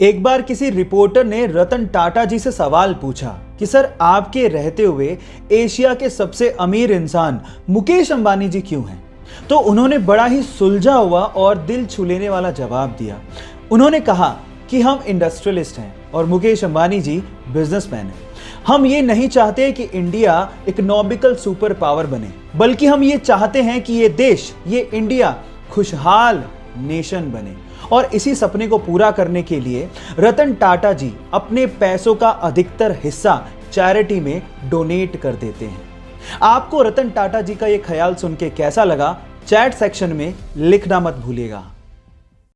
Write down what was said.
एक बार किसी रिपोर्टर ने रतन टाटा जी से सवाल पूछा कि, सर, आपके रहते हुए एशिया के सबसे अमीर इंसान मुकेश अंबानी जी क्यों हैं? तो उन्होंने बड़ा ही सुलझा हुआ और दिल छू लेने वाला जवाब दिया। उन्होंने कहा कि, हम इंडस्ट्रियलिस्ट हैं और मुकेश अंबानी जी बिजनेसमैन हैं। हम ये नहीं चाहते कि इंडिया इकोनॉमिकल सुपर पावर बने, बल्कि हम ये चाहते हैं कि ये देश, ये इंडिया खुशहाल नेशन बने। और इसी सपने को पूरा करने के लिए रतन टाटा जी अपने पैसों का अधिकतर हिस्सा चैरिटी में डोनेट कर देते हैं। आपको रतन टाटा जी का यह ख्याल सुन के कैसा लगा? चैट सेक्शन में लिखना मत भूलिएगा।